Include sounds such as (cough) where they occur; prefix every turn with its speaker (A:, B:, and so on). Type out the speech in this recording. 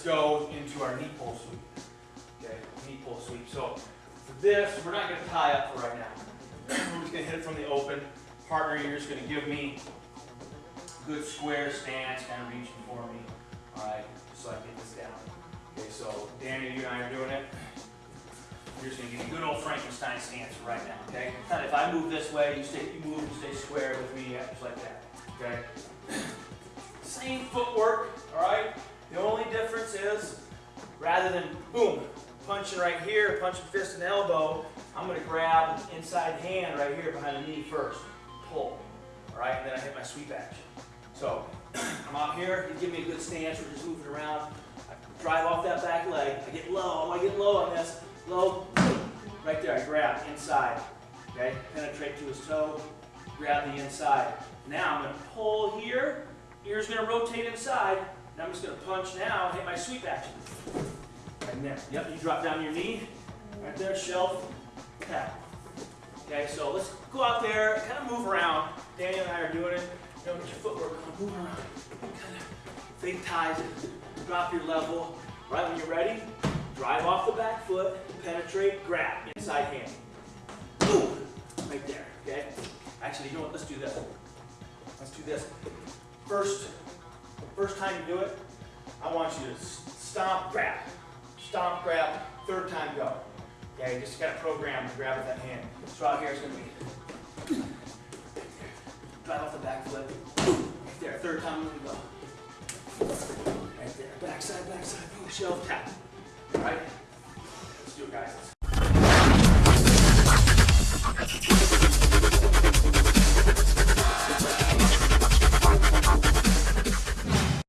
A: into our knee pull sweep. Okay, knee pull sweep. So for this, we're not gonna tie up for right now. We're just gonna hit it from the open. Partner, you're just gonna give me good square stance, kind of reaching for me. All right, just so I get this down. Okay, so Daniel, you and I are doing it. You're just gonna give me a good old Frankenstein stance right now, okay? If I move this way, you stay, you move and stay square with me, yeah, just like that, okay? Same footwork, difference is, rather than boom, punching right here, punching fist and elbow, I'm gonna grab the inside hand right here behind the knee first, pull, all right? And then I hit my sweep action. So (clears throat) I'm out here, you give me a good stance, we're just moving around. I drive off that back leg, I get low, I get low on this, low, (clears throat) right there, I grab inside, okay? Penetrate to his toe, grab the inside. Now I'm gonna pull here, ear's gonna rotate inside, and I'm just gonna punch now and hit my sweep action. Right there, yep, you drop down your knee, right there, shelf, tap. Okay, so let's go out there, kind of move around. Daniel and I are doing it. You know, get your footwork on, move around. Kind of fake ties drop your level. Right when you're ready, drive off the back foot, penetrate, grab, inside hand. Boom! Right there, okay? Actually, you know what, let's do this. Let's do this. First, first time you do it, I want you to stomp, grab. Stomp, grab, third time go. Okay, just got to program to grab with that hand. So out here going to be drive off the back foot. Right there, third time we go. Right there, backside, backside, push, shelf, tap. All right, let's do it, guys.